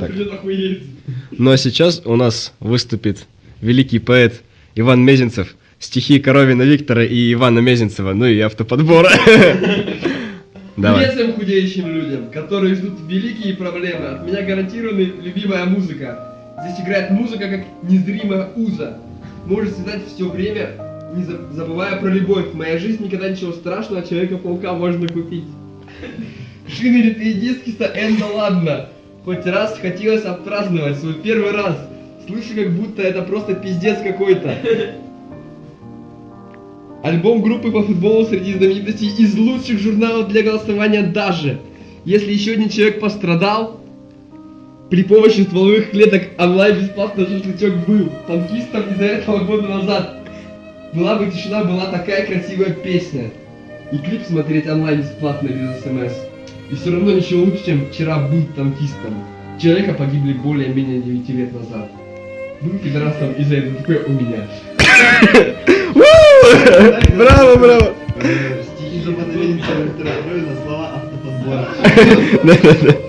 Так. Ну а сейчас у нас выступит великий поэт Иван Мезенцев, стихи Коровина Виктора и Ивана Мезенцева, ну и автоподбора. Давай. Привет всем худеющим людям, которые ждут великие проблемы. От меня гарантирована любимая музыка. Здесь играет музыка как незримая уза. Может связать все время, не за- забывая про любовь. В моей жизни никогда ничего страшного от Человека-паука можно купить. Шины литые диски с Эн, да ладно. Хоть раз хотелось отпраздновать свой первый раз. Слышу, как будто это просто пиздец какой-то. Альбом группы по футболу среди знаменитостей из лучших журналов для голосования даже. Если еще один человек пострадал, при помощи стволовых клеток онлайн бесплатно шашлычок был. Танкистам из-за этого года назад. Была бы тишина, была такая красивая песня. И клип смотреть онлайн бесплатно без смс. И все равно ничего лучше, чем вчера быть танкистом. Человека погибли более-менее 9 лет назад. Был пидорасом из-за этого такое у меня. Браво, браво. Стихи за на слова автоподбора. Да-да-да.